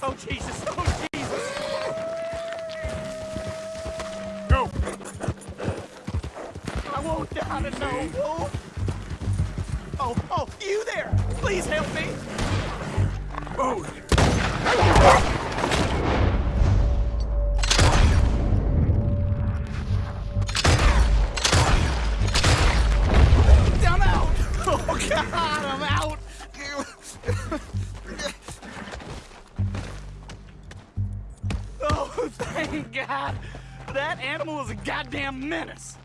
Oh, Jesus. Oh, Jesus. Go! I won't die to know, oh, Wolf. Oh, oh, you there. Please help me. Oh. Move! I'm out. Oh, God, I'm out. thank God. That animal is a goddamn menace.